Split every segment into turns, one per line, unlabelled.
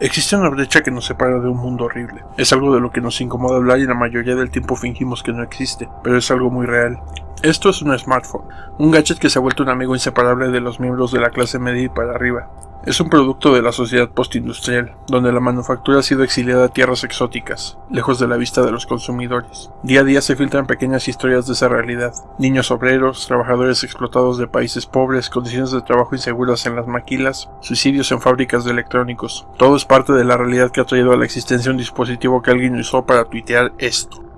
Existe una brecha que nos separa de un mundo horrible. Es algo de lo que nos incomoda hablar y la mayoría del tiempo fingimos que no existe, pero es algo muy real. Esto es un smartphone, un gadget que se ha vuelto un amigo inseparable de los miembros de la clase media y para arriba. Es un producto de la sociedad postindustrial, donde la manufactura ha sido exiliada a tierras exóticas, lejos de la vista de los consumidores. Día a día se filtran pequeñas historias de esa realidad. Niños obreros, trabajadores explotados de países pobres, condiciones de trabajo inseguras en las maquilas, suicidios en fábricas de electrónicos. Todo es parte de la realidad que ha traído a la existencia un dispositivo que alguien usó para tuitear esto.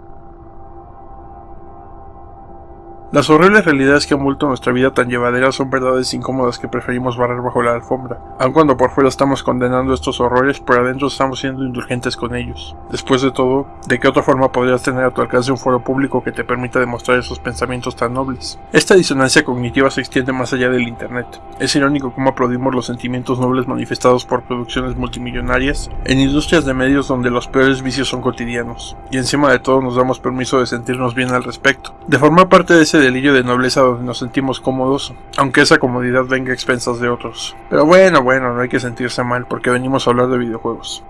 Las horribles realidades que han vuelto nuestra vida tan llevadera son verdades incómodas que preferimos barrer bajo la alfombra. Aun cuando por fuera estamos condenando estos horrores, por adentro estamos siendo indulgentes con ellos. Después de todo, ¿de qué otra forma podrías tener a tu alcance un foro público que te permita demostrar esos pensamientos tan nobles? Esta disonancia cognitiva se extiende más allá del Internet. Es irónico cómo aplaudimos los sentimientos nobles manifestados por producciones multimillonarias en industrias de medios donde los peores vicios son cotidianos, y encima de todo nos damos permiso de sentirnos bien al respecto. De formar parte de ese delillo de nobleza donde nos sentimos cómodos, aunque esa comodidad venga a expensas de otros. Pero bueno, bueno, no hay que sentirse mal porque venimos a hablar de videojuegos.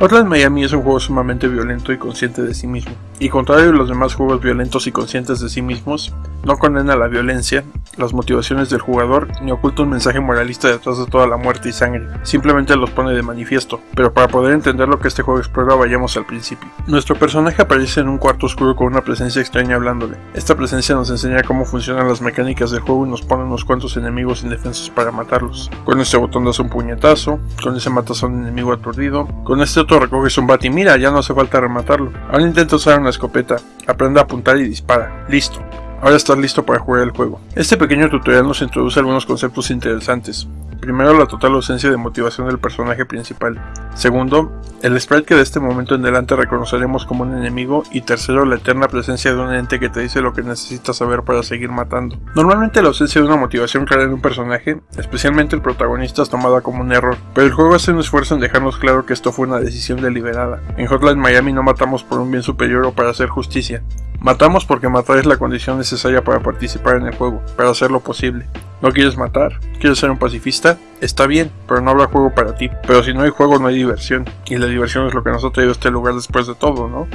Hotline Miami es un juego sumamente violento y consciente de sí mismo, y contrario a los demás juegos violentos y conscientes de sí mismos, no condena la violencia, las motivaciones del jugador, ni oculta un mensaje moralista detrás de toda la muerte y sangre, simplemente los pone de manifiesto, pero para poder entender lo que este juego explora vayamos al principio. Nuestro personaje aparece en un cuarto oscuro con una presencia extraña hablándole. Esta presencia nos enseña cómo funcionan las mecánicas del juego y nos pone unos cuantos enemigos indefensos para matarlos. Con este botón das un puñetazo, con ese matas a un enemigo aturdido, con este otro recoges un bat y mira, ya no hace falta rematarlo. Ahora intenta usar una escopeta, aprende a apuntar y dispara. Listo. Ahora estás listo para jugar el juego. Este pequeño tutorial nos introduce algunos conceptos interesantes. Primero, la total ausencia de motivación del personaje principal. Segundo, el sprite que de este momento en adelante reconoceremos como un enemigo. Y tercero, la eterna presencia de un ente que te dice lo que necesitas saber para seguir matando. Normalmente la ausencia de una motivación clara en un personaje, especialmente el protagonista, es tomada como un error, pero el juego hace un esfuerzo en dejarnos claro que esto fue una decisión deliberada. En Hotline Miami no matamos por un bien superior o para hacer justicia, Matamos porque matar es la condición necesaria para participar en el juego, para hacerlo posible. ¿No quieres matar? ¿Quieres ser un pacifista? Está bien, pero no habrá juego para ti. Pero si no hay juego no hay diversión, y la diversión es lo que nos ha traído este lugar después de todo, ¿no?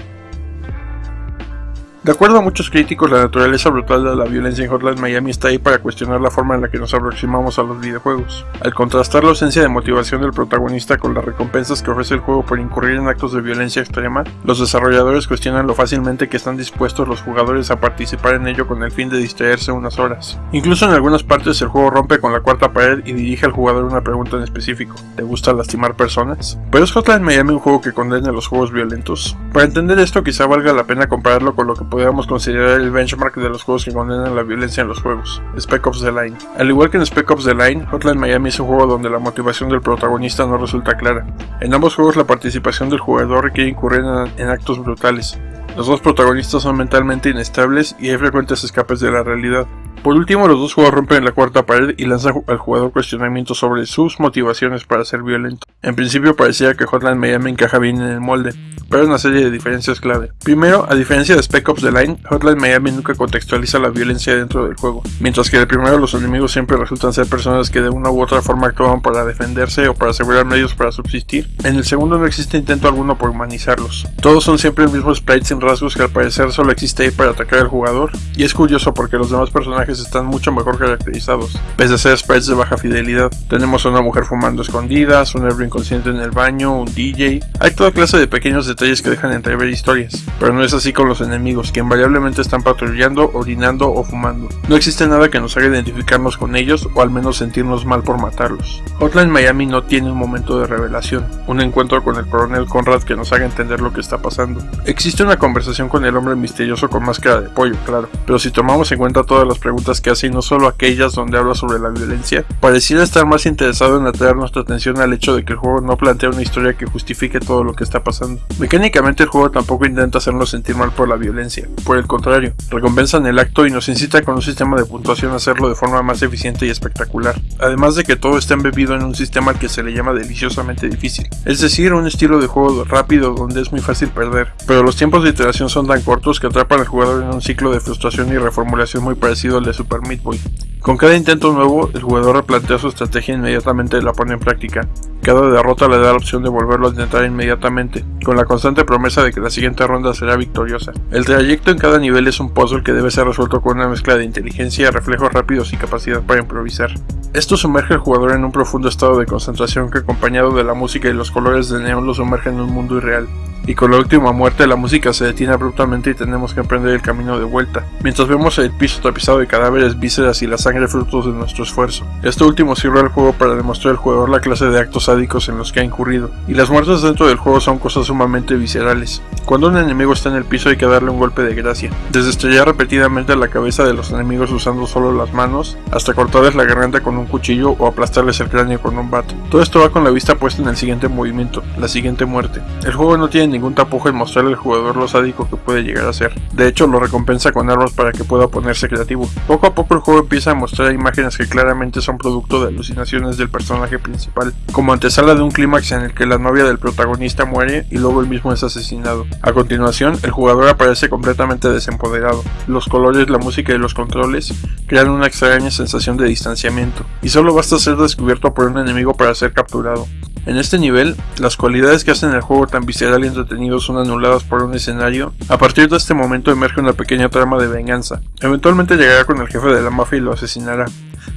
De acuerdo a muchos críticos, la naturaleza brutal de la violencia en Hotline Miami está ahí para cuestionar la forma en la que nos aproximamos a los videojuegos. Al contrastar la ausencia de motivación del protagonista con las recompensas que ofrece el juego por incurrir en actos de violencia extrema, los desarrolladores cuestionan lo fácilmente que están dispuestos los jugadores a participar en ello con el fin de distraerse unas horas. Incluso en algunas partes el juego rompe con la cuarta pared y dirige al jugador una pregunta en específico. ¿Te gusta lastimar personas? ¿Pero es Hotline Miami un juego que condena los juegos violentos? Para entender esto quizá valga la pena compararlo con lo que podríamos considerar el benchmark de los juegos que condenan la violencia en los juegos, Spec Ops The Line. Al igual que en Spec Ops The Line, Hotline Miami es un juego donde la motivación del protagonista no resulta clara. En ambos juegos la participación del jugador requiere incurrir en, actos brutales. Los dos protagonistas son mentalmente inestables y hay frecuentes escapes de la realidad. Por último, los dos jugadores rompen la cuarta pared y lanzan al jugador cuestionamientos sobre sus motivaciones para ser violento. En principio parecía que Hotline Miami encaja bien en el molde, pero hay una serie de diferencias clave. Primero, a diferencia de Spec Ops The Line, Hotline Miami nunca contextualiza la violencia dentro del juego, mientras que el primero los enemigos siempre resultan ser personas que de una u otra forma actúan para defenderse o para asegurar medios para subsistir. En el segundo no existe intento alguno por humanizarlos. Todos son siempre el mismo sprite sin rasgos que al parecer solo existe ahí para atacar al jugador, y es curioso porque los demás personajes están mucho mejor caracterizados, pese a ser sprites de baja fidelidad. Tenemos a una mujer fumando escondidas, un héroe inconsciente en el baño, un DJ. Hay toda clase de pequeños detalles que dejan entrever historias, pero no es así con los enemigos, que invariablemente están patrullando, orinando o fumando. No existe nada que nos haga identificarnos con ellos o al menos sentirnos mal por matarlos. Hotline Miami no tiene un momento de revelación, un encuentro con el coronel Conrad que nos haga entender lo que está pasando. Existe una conversación con el hombre misterioso con máscara de pollo, claro, pero si tomamos en cuenta todas las preguntas preguntas que hace y no solo aquellas donde habla sobre la violencia, pareciera estar más interesado en atraer nuestra atención al hecho de que el juego no plantea una historia que justifique todo lo que está pasando. Mecánicamente el juego tampoco intenta hacernos sentir mal por la violencia, por el contrario, recompensa en el acto y nos incita con un sistema de puntuación a hacerlo de forma más eficiente y espectacular, además de que todo está embebido en un sistema al que se le llama deliciosamente difícil, es decir, un estilo de juego rápido donde es muy fácil perder, pero los tiempos de iteración son tan cortos que atrapan al jugador en un ciclo de frustración y reformulación muy parecido al de Super Meat Boy. Con cada intento nuevo, el jugador replantea su estrategia e inmediatamente la pone en práctica. Cada derrota le da la opción de volverlo a intentar inmediatamente, con la constante promesa de que la siguiente ronda será victoriosa. El trayecto en cada nivel es un puzzle que debe ser resuelto con una mezcla de inteligencia, reflejos rápidos y capacidad para improvisar. Esto sumerge al jugador en un profundo estado de concentración que acompañado de la música y los colores de neón lo sumerge en un mundo irreal y con la última muerte la música se detiene abruptamente y tenemos que emprender el camino de vuelta, mientras vemos el piso tapizado de cadáveres, vísceras y la sangre frutos de nuestro esfuerzo. Esto último sirve al juego para demostrar al jugador la clase de actos sádicos en los que ha incurrido, y las muertes dentro del juego son cosas sumamente viscerales. Cuando un enemigo está en el piso hay que darle un golpe de gracia, desde estrellar repetidamente la cabeza de los enemigos usando solo las manos, hasta cortarles la garganta con un cuchillo o aplastarles el cráneo con un bat. Todo esto va con la vista puesta en el siguiente movimiento, la siguiente muerte. El juego no tiene ningún tapujo en mostrarle al jugador lo sádico que puede llegar a ser. De hecho, lo recompensa con armas para que pueda ponerse creativo. Poco a poco el juego empieza a mostrar imágenes que claramente son producto de alucinaciones del personaje principal, como antesala de un clímax en el que la novia del protagonista muere y luego él mismo es asesinado. A continuación, el jugador aparece completamente desempoderado. Los colores, la música y los controles crean una extraña sensación de distanciamiento, y solo basta ser descubierto por un enemigo para ser capturado. En este nivel, las cualidades que hacen el juego tan visceral y entretenido son anuladas por un escenario. A partir de este momento emerge una pequeña trama de venganza. Eventualmente llegará con el jefe de la mafia y lo asesinará,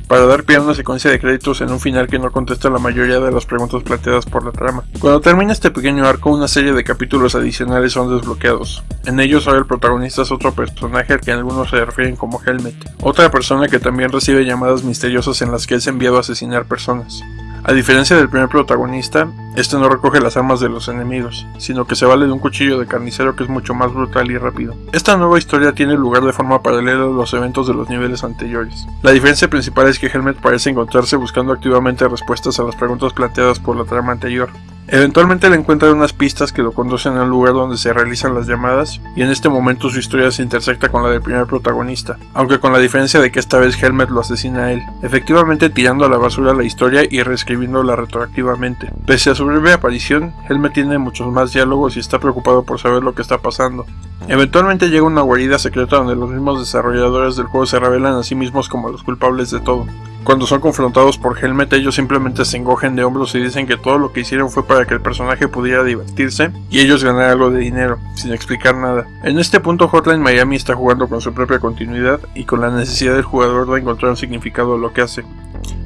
para dar pie a una secuencia de créditos en un final que no contesta la mayoría de las preguntas planteadas por la trama. Cuando termina este pequeño arco, una serie de capítulos adicionales son desbloqueados. En ellos ahora el protagonista es otro personaje al que algunos se refieren como Helmet, otra persona que también recibe llamadas misteriosas en las que es enviado a asesinar personas. A diferencia del primer protagonista, este no recoge las armas de los enemigos, sino que se vale de un cuchillo de carnicero que es mucho más brutal y rápido. Esta nueva historia tiene lugar de forma paralela a los eventos de los niveles anteriores. La diferencia principal es que Helmet parece encontrarse buscando activamente respuestas a las preguntas planteadas por la trama anterior, Eventualmente le encuentran unas pistas que lo conducen al lugar donde se realizan las llamadas, y en este momento su historia se intersecta con la del primer protagonista, aunque con la diferencia de que esta vez Helmet lo asesina a él, efectivamente tirando a la basura la historia y reescribiéndola retroactivamente. Pese a su breve aparición, Helmet tiene muchos más diálogos y está preocupado por saber lo que está pasando. Eventualmente llega una guarida secreta donde los mismos desarrolladores del juego se revelan a sí mismos como los culpables de todo. Cuando son confrontados por Helmet, ellos simplemente se encogen de hombros y dicen que todo lo que hicieron fue para que el personaje pudiera divertirse y ellos ganar algo de dinero, sin explicar nada. En este punto Hotline Miami está jugando con su propia continuidad y con la necesidad del jugador de encontrar un significado a lo que hace.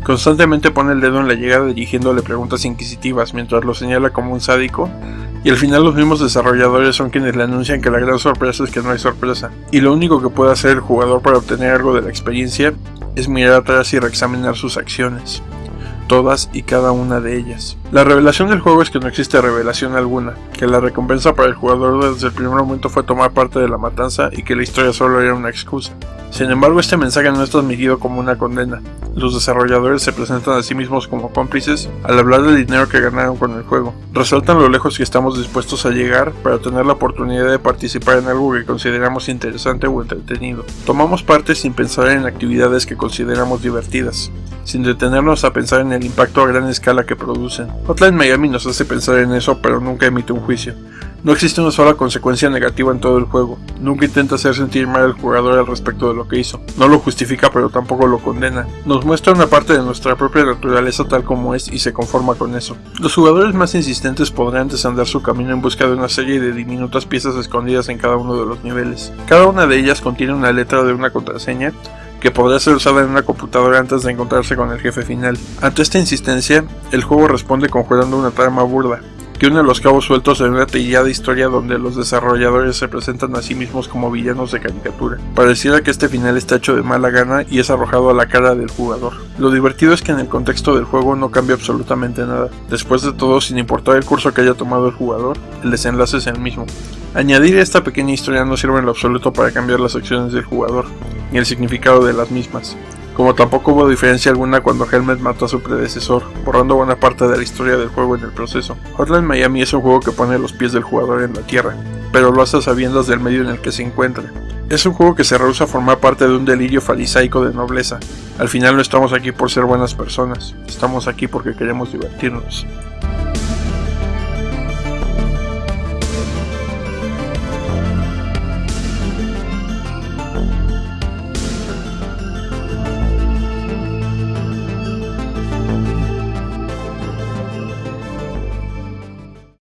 Constantemente pone el dedo en la llegada dirigiéndole preguntas inquisitivas mientras lo señala como un sádico y al final los mismos desarrolladores son quienes le anuncian que la gran sorpresa es que no hay sorpresa y lo único que puede hacer el jugador para obtener algo de la experiencia es mirar atrás y reexaminar sus acciones, todas y cada una de ellas. La revelación del juego es que no existe revelación alguna, que la recompensa para el jugador desde el primer momento fue tomar parte de la matanza y que la historia solo era una excusa. Sin embargo, este mensaje no es transmitido como una condena. Los desarrolladores se presentan a sí mismos como cómplices al hablar del dinero que ganaron con el juego. Resaltan lo lejos que estamos dispuestos a llegar para tener la oportunidad de participar en algo que consideramos interesante o entretenido. Tomamos parte sin pensar en actividades que consideramos divertidas, sin detenernos a pensar en el impacto a gran escala que producen. Hotline Miami nos hace pensar en eso, pero nunca emite un juicio. No existe una sola consecuencia negativa en todo el juego. Nunca intenta hacer sentir mal al jugador al respecto de lo que hizo. No lo justifica pero tampoco lo condena. Nos muestra una parte de nuestra propia naturaleza tal como es y se conforma con eso. Los jugadores más insistentes podrán desandar su camino en busca de una serie de diminutas piezas escondidas en cada uno de los niveles. Cada una de ellas contiene una letra de una contraseña que podrá ser usada en una computadora antes de encontrarse con el jefe final. Ante esta insistencia, el juego responde conjurando una trama burda, que une los cabos sueltos en una trillada historia donde los desarrolladores se presentan a sí mismos como villanos de caricatura. Pareciera que este final está hecho de mala gana y es arrojado a la cara del jugador. Lo divertido es que en el contexto del juego no cambia absolutamente nada. Después de todo, sin importar el curso que haya tomado el jugador, el desenlace es el mismo. Añadir esta pequeña historia no sirve en lo absoluto para cambiar las acciones del jugador, el significado de las mismas, como tampoco hubo diferencia alguna cuando Helmet mató a su predecesor, borrando buena parte de la historia del juego en el proceso. Hotline Miami es un juego que pone los pies del jugador en la tierra, pero lo hace sabiendo del medio en el que se encuentra. Es un juego que se rehúsa a formar parte de un delirio farisaico de nobleza. Al final no estamos aquí por ser buenas personas, estamos aquí porque queremos divertirnos.